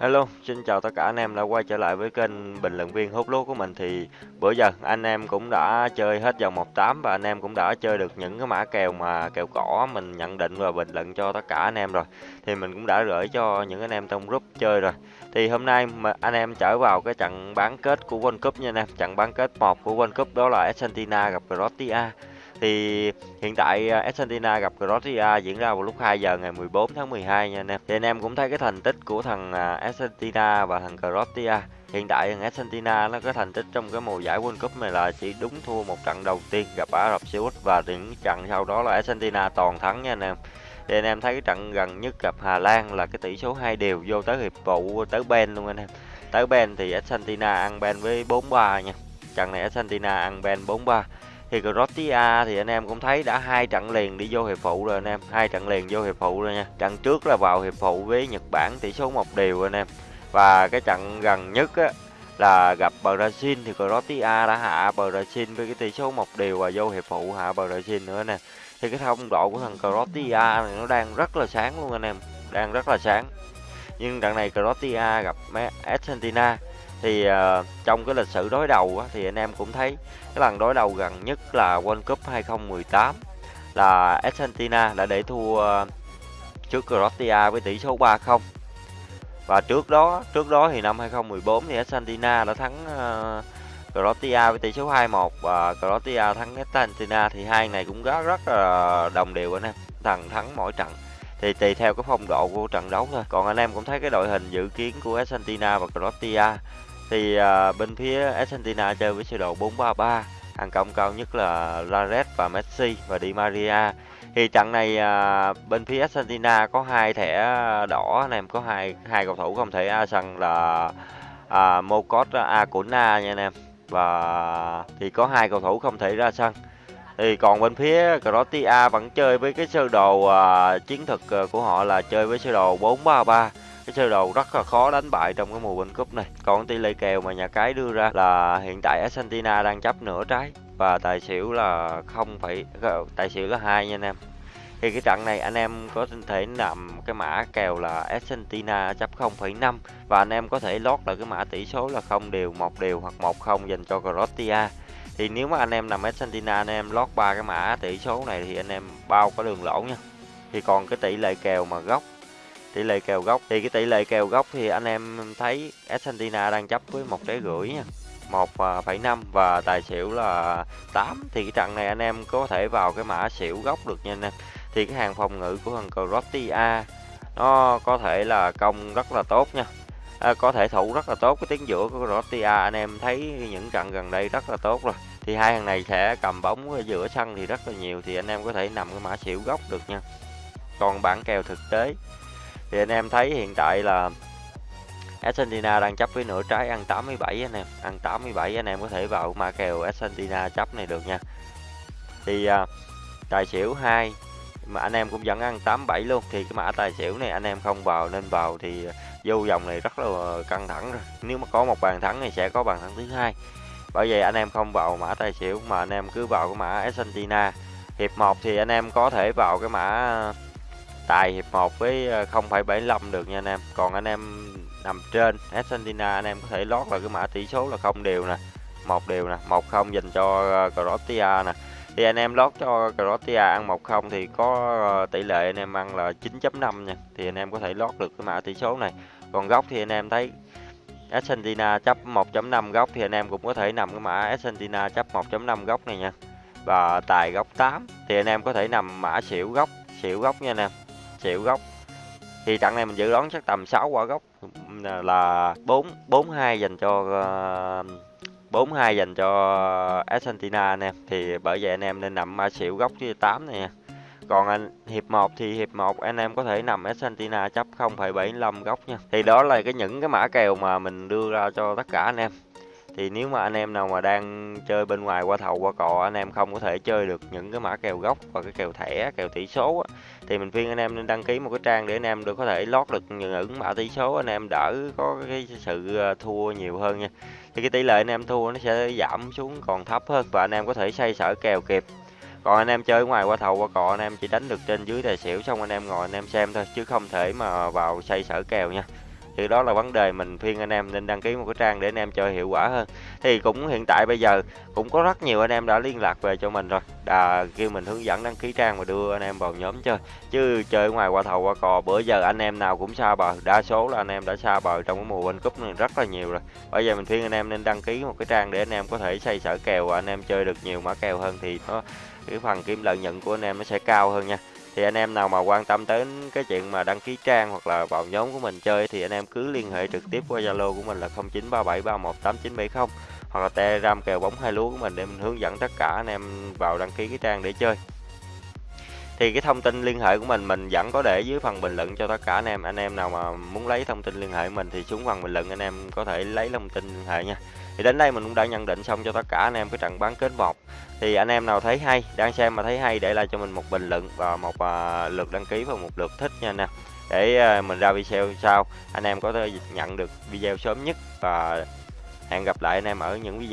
Hello, xin chào tất cả anh em đã quay trở lại với kênh bình luận viên hút lúa của mình. Thì bữa giờ anh em cũng đã chơi hết vòng 18 và anh em cũng đã chơi được những cái mã kèo mà kèo cỏ mình nhận định và bình luận cho tất cả anh em rồi. Thì mình cũng đã gửi cho những anh em trong group chơi rồi. Thì hôm nay mà anh em trở vào cái trận bán kết của World Cup nha anh em. Trận bán kết 1 của World Cup đó là Argentina gặp Croatia thì hiện tại à, Argentina gặp Croatia diễn ra vào lúc 2 giờ ngày 14 tháng 12 nha anh em. Thì anh em cũng thấy cái thành tích của thằng à, Argentina và thằng Croatia. Hiện tại thằng Argentina nó có thành tích trong cái mùa giải World Cup này là chỉ đúng thua một trận đầu tiên gặp Ả Rập Xê Út và những trận sau đó là Argentina toàn thắng nha anh em. Thì anh em thấy cái trận gần nhất gặp Hà Lan là cái tỷ số hai đều vô tới hiệp phụ tới Ben luôn anh em. Tới Ben thì Argentina ăn Ben với 4-3 nha. Trận này Argentina ăn Ben 4-3 thì Croatia thì anh em cũng thấy đã hai trận liền đi vô hiệp phụ rồi anh em. Hai trận liền vô hiệp phụ rồi nha. Trận trước là vào hiệp phụ với Nhật Bản tỷ số một đều anh em. Và cái trận gần nhất á, là gặp Brazil thì Croatia đã hạ Brazil với cái tỷ số một đều và vô hiệp phụ hạ Brazil nữa nè. Thì cái thông độ của thằng Croatia này nó đang rất là sáng luôn anh em đang rất là sáng. Nhưng trận này Croatia gặp Argentina thì uh, trong cái lịch sử đối đầu á, thì anh em cũng thấy cái lần đối đầu gần nhất là World Cup 2018 là Argentina đã để thua uh, trước Croatia với tỷ số 3-0 và trước đó trước đó thì năm 2014 thì Argentina đã thắng uh, Croatia với tỷ số 2-1 và Croatia thắng Argentina thì hai này cũng rất rất là đồng đều anh em thằng thắng mỗi trận. Thì tùy theo cái phong độ của trận đấu thôi. Còn anh em cũng thấy cái đội hình dự kiến của Argentina và Croatia thì à, bên phía Argentina chơi với sơ đồ 4-3-3 hàng công cao nhất là Lares và Messi và Di Maria. Thì trận này à, bên phía Argentina có hai thẻ đỏ anh em có hai hai cầu thủ không thể à, a sân là à, Mokot à, à, Acuna nha anh em. Và thì có hai cầu thủ không thể ra sân. Thì còn bên phía Croatia vẫn chơi với cái sơ đồ à, chiến thuật của họ là chơi với sơ đồ 4-3-3 cái sơ đồ rất là khó đánh bại trong cái mùa World Cup này. Còn tỷ lệ kèo mà nhà cái đưa ra là hiện tại Argentina đang chấp nửa trái. Và tài xỉu là không phải ờ, tài xỉu là hai nha anh em. Thì cái trận này anh em có thể nằm cái mã kèo là Argentina chấp 0,5 và anh em có thể lót là cái mã tỷ số là không đều một đều hoặc một không dành cho Croatia. Thì nếu mà anh em nằm Argentina anh em lót ba cái mã tỷ số này thì anh em bao có đường lỗ nha. Thì còn cái tỷ lệ kèo mà gốc tỷ lệ kèo gốc. Thì cái tỷ lệ kèo gốc thì anh em thấy Argentina đang chấp với một trái rưỡi nha. Một à, phẩy năm và tài xỉu là 8 thì cái trận này anh em có thể vào cái mã xỉu gốc được nha anh em. Thì cái hàng phòng ngự của thằng Croatia nó có thể là công rất là tốt nha. À, có thể thủ rất là tốt cái tiếng giữa của Croatia. Anh em thấy những trận gần đây rất là tốt rồi. Thì hai thằng này sẽ cầm bóng ở giữa sân thì rất là nhiều thì anh em có thể nằm cái mã xỉu gốc được nha. Còn bản kèo thực tế thì anh em thấy hiện tại là Argentina đang chấp với nửa trái ăn 87 anh em. Ăn 87 anh em có thể vào mà kèo Argentina chấp này được nha. Thì à, tài xỉu 2 mà anh em cũng vẫn ăn 87 luôn. Thì cái mã tài xỉu này anh em không vào nên vào thì vô vòng này rất là căng thẳng rồi. Nếu mà có một bàn thắng thì sẽ có bàn thắng thứ hai. Bởi vậy anh em không vào mã tài xỉu mà anh em cứ vào cái mã Argentina. Hiệp 1 thì anh em có thể vào cái mã tài hiệp 1 với 0,75 ờ, được nha anh em. Còn anh em nằm trên Argentina anh em có thể lót là cái mã tỷ số là không đều nè một đều nè một không dành cho ờ, Croatia nè. Thì anh em lót cho Croatia ăn một không thì có ờ, tỷ lệ anh em ăn là 9.5 nha. Thì anh em có thể lót được cái mã tỷ số này. Còn góc thì anh em thấy Argentina chấp 1.5 góc thì anh em cũng có thể nằm cái mã Argentina chấp 1.5 góc này nha. Và tài góc 8 thì anh em có thể nằm mã xỉu góc xỉu góc nha anh em triệu gốc. Thì trận này mình dự đoán chắc tầm 6 quả gốc. Là 4 42 dành cho ờ, 42 dành cho Argentina anh em. Thì bởi vậy anh em nên nằm mã xỉu gốc với 8 này nha. Còn anh hiệp 1 thì hiệp 1 anh em có thể nằm Argentina chấp 0,75 góc nha. Thì đó là cái những cái mã kèo mà mình đưa ra cho tất cả anh em. Thì nếu mà anh em nào mà đang chơi bên ngoài qua thầu qua cò anh em không có thể chơi được những cái mã kèo gốc và cái kèo thẻ kèo tỷ số á, thì mình khuyên anh em nên đăng ký một cái trang để anh em được có thể lót được những mã tỷ số, anh em đỡ có cái sự ờ, thua nhiều hơn nha. Thì cái tỷ lệ anh em thua nó sẽ giảm xuống còn thấp hơn và anh em có thể xoay sở kèo kịp. Còn anh em chơi ngoài qua thầu, qua cò anh em chỉ đánh được trên dưới tài xỉu, xong anh em ngồi anh em xem thôi, chứ không thể mà vào xoay sở kèo nha thì đó là vấn đề mình khuyên anh em nên đăng ký một cái trang để anh em chơi hiệu quả hơn. Thì cũng hiện tại bây giờ cũng có rất nhiều anh em đã liên lạc về cho mình rồi, đã kêu mình hướng dẫn đăng ký trang và đưa anh em vào nhóm chơi. Chứ chơi ngoài qua thầu qua cò bữa giờ anh em nào cũng xa bờ, đa số là anh em đã xa bờ trong cái mùa World Cup này rất là nhiều rồi. Bây giờ mình khuyên anh em nên đăng ký một cái trang để anh em có thể xây sở kèo và anh em chơi được nhiều mã kèo hơn thì nó cái phần kiếm lợi nhuận của anh em nó sẽ cao hơn nha. Thì anh em nào mà quan tâm đến cái chuyện mà đăng ký trang hoặc là vào nhóm của mình chơi thì anh em cứ liên hệ trực tiếp qua Zalo của mình là 0937318970 hoặc là Telegram kèo bóng hai lúa của mình để mình hướng dẫn tất cả anh em vào đăng ký cái trang để chơi. Thì cái thông tin liên hệ của mình mình vẫn có để dưới phần bình luận cho tất cả anh em. Anh em nào mà muốn lấy thông tin liên hệ mình thì xuống phần bình luận anh em có thể lấy thông tin liên hệ nha. Thì đến đây mình cũng đã nhận định xong cho tất cả anh em cái trận bán kết một Thì anh em nào thấy hay, đang xem mà thấy hay để lại cho mình một bình luận và một uh, lượt đăng ký và một lượt thích nha anh em. Để uh, mình ra video sau anh em có thể nhận được video sớm nhất và hẹn gặp lại anh em ở những video